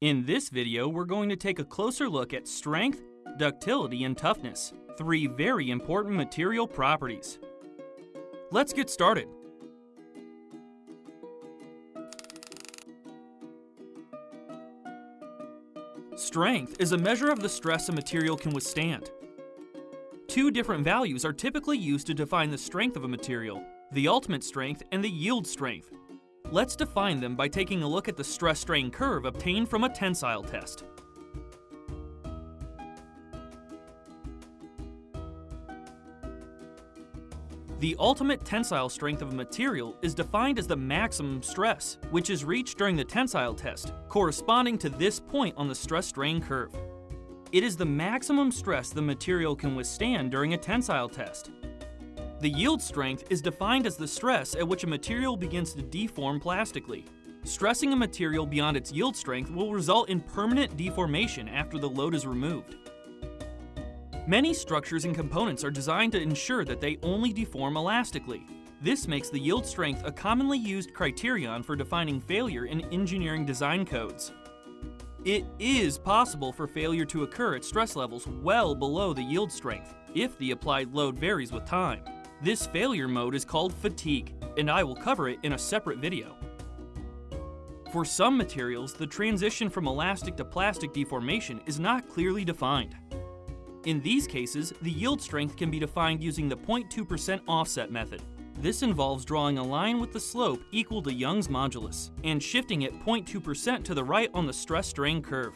In this video, we're going to take a closer look at strength, ductility, and toughness, three very important material properties. Let's get started. Strength is a measure of the stress a material can withstand. Two different values are typically used to define the strength of a material, the ultimate strength and the yield strength. Let's define them by taking a look at the stress-strain curve obtained from a tensile test. The ultimate tensile strength of a material is defined as the maximum stress, which is reached during the tensile test, corresponding to this point on the stress-strain curve. It is the maximum stress the material can withstand during a tensile test. The yield strength is defined as the stress at which a material begins to deform plastically. Stressing a material beyond its yield strength will result in permanent deformation after the load is removed. Many structures and components are designed to ensure that they only deform elastically. This makes the yield strength a commonly used criterion for defining failure in engineering design codes. It is possible for failure to occur at stress levels well below the yield strength if the applied load varies with time. This failure mode is called fatigue, and I will cover it in a separate video. For some materials, the transition from elastic to plastic deformation is not clearly defined. In these cases, the yield strength can be defined using the 0.2% offset method. This involves drawing a line with the slope equal to Young's modulus and shifting it 0.2% to the right on the stress-strain curve.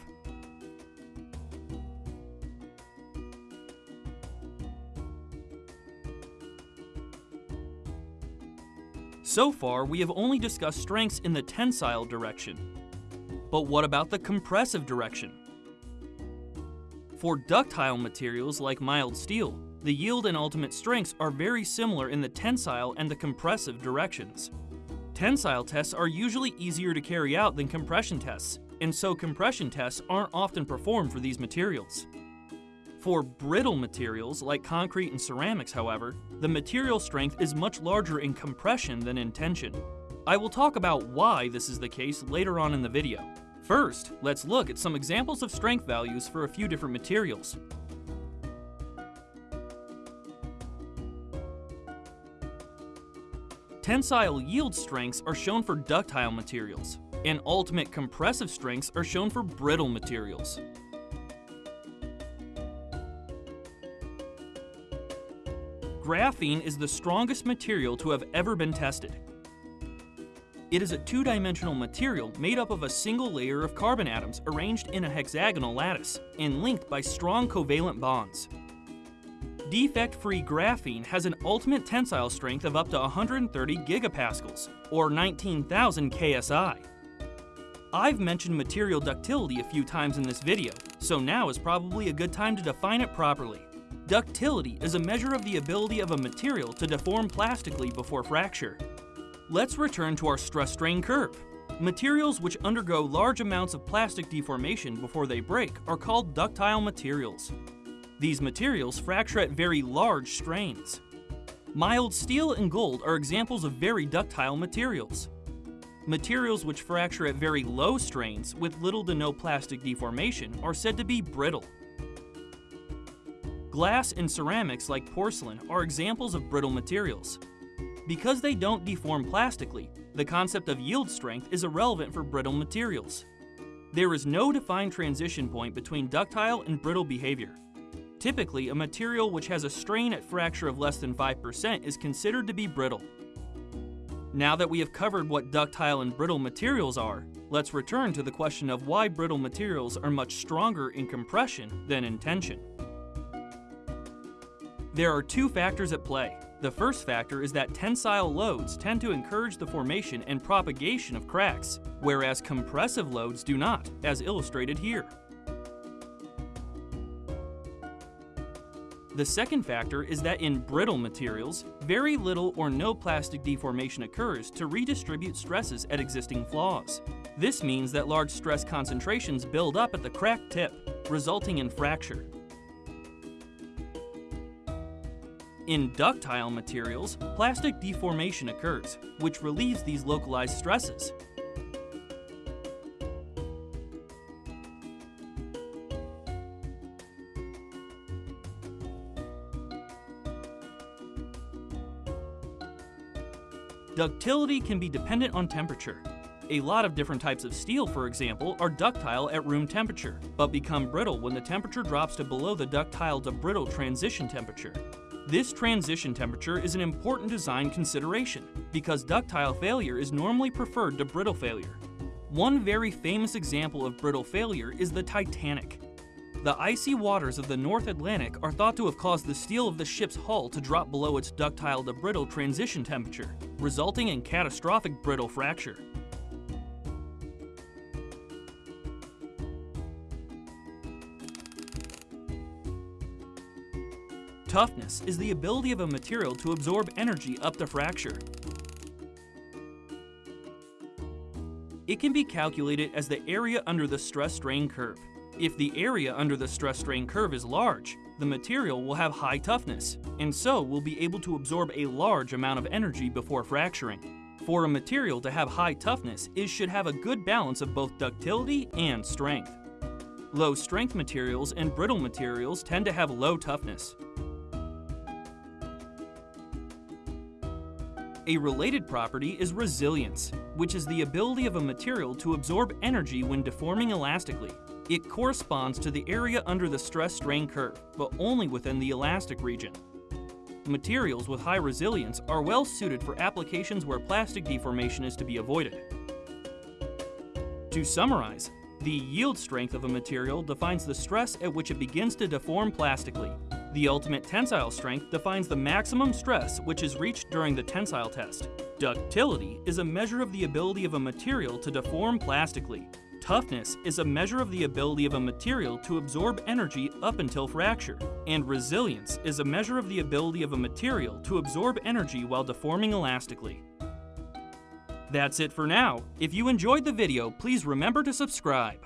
So far, we have only discussed strengths in the tensile direction. But what about the compressive direction? For ductile materials like mild steel, the yield and ultimate strengths are very similar in the tensile and the compressive directions. Tensile tests are usually easier to carry out than compression tests, and so compression tests aren't often performed for these materials. For brittle materials like concrete and ceramics, however, the material strength is much larger in compression than in tension. I will talk about why this is the case later on in the video. First, let's look at some examples of strength values for a few different materials. Tensile yield strengths are shown for ductile materials, and ultimate compressive strengths are shown for brittle materials. Graphene is the strongest material to have ever been tested. It is a two-dimensional material made up of a single layer of carbon atoms arranged in a hexagonal lattice and linked by strong covalent bonds. Defect-free graphene has an ultimate tensile strength of up to 130 gigapascals, or 19,000 ksi. I've mentioned material ductility a few times in this video, so now is probably a good time to define it properly. Ductility is a measure of the ability of a material to deform plastically before fracture. Let's return to our stress-strain curve. Materials which undergo large amounts of plastic deformation before they break are called ductile materials. These materials fracture at very large strains. Mild steel and gold are examples of very ductile materials. Materials which fracture at very low strains with little to no plastic deformation are said to be brittle. Glass and ceramics like porcelain are examples of brittle materials. Because they don't deform plastically, the concept of yield strength is irrelevant for brittle materials. There is no defined transition point between ductile and brittle behavior. Typically, a material which has a strain at fracture of less than 5% is considered to be brittle. Now that we have covered what ductile and brittle materials are, let's return to the question of why brittle materials are much stronger in compression than in tension. There are two factors at play. The first factor is that tensile loads tend to encourage the formation and propagation of cracks, whereas compressive loads do not, as illustrated here. The second factor is that in brittle materials, very little or no plastic deformation occurs to redistribute stresses at existing flaws. This means that large stress concentrations build up at the crack tip, resulting in fracture. In ductile materials, plastic deformation occurs, which relieves these localized stresses. Ductility can be dependent on temperature. A lot of different types of steel, for example, are ductile at room temperature, but become brittle when the temperature drops to below the ductile to brittle transition temperature. This transition temperature is an important design consideration because ductile failure is normally preferred to brittle failure. One very famous example of brittle failure is the Titanic. The icy waters of the North Atlantic are thought to have caused the steel of the ship's hull to drop below its ductile to brittle transition temperature, resulting in catastrophic brittle fracture. Toughness is the ability of a material to absorb energy up to fracture. It can be calculated as the area under the stress-strain curve. If the area under the stress-strain curve is large, the material will have high toughness, and so will be able to absorb a large amount of energy before fracturing. For a material to have high toughness, it should have a good balance of both ductility and strength. Low-strength materials and brittle materials tend to have low toughness. A related property is resilience, which is the ability of a material to absorb energy when deforming elastically. It corresponds to the area under the stress-strain curve, but only within the elastic region. Materials with high resilience are well suited for applications where plastic deformation is to be avoided. To summarize, the yield strength of a material defines the stress at which it begins to deform plastically, the ultimate tensile strength defines the maximum stress which is reached during the tensile test. Ductility is a measure of the ability of a material to deform plastically. Toughness is a measure of the ability of a material to absorb energy up until fracture. And resilience is a measure of the ability of a material to absorb energy while deforming elastically. That's it for now. If you enjoyed the video, please remember to subscribe.